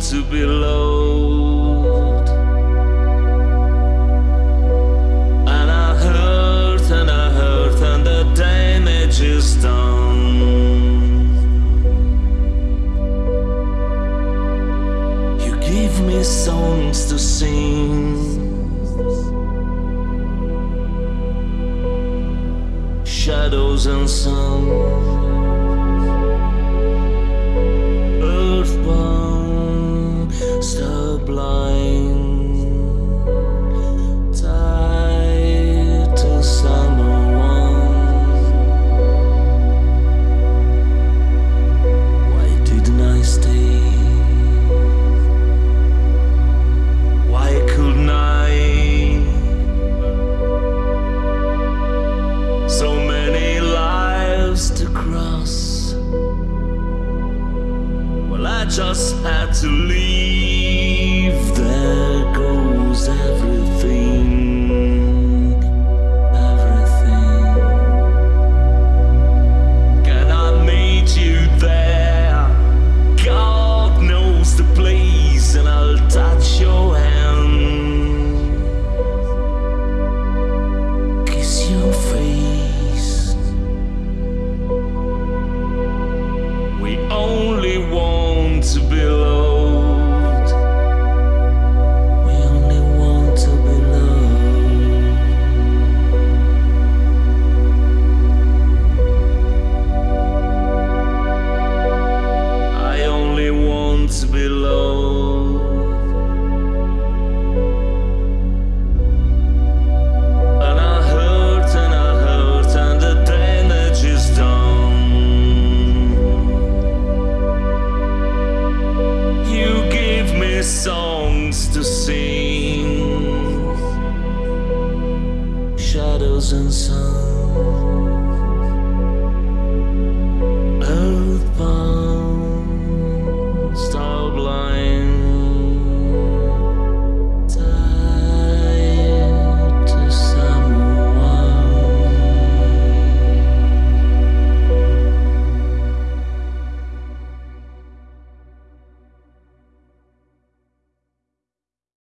to be loved. And I hurt and I hurt and the damage is done. You give me songs to sing. Shadows and sun. just had to leave. shadows and sun.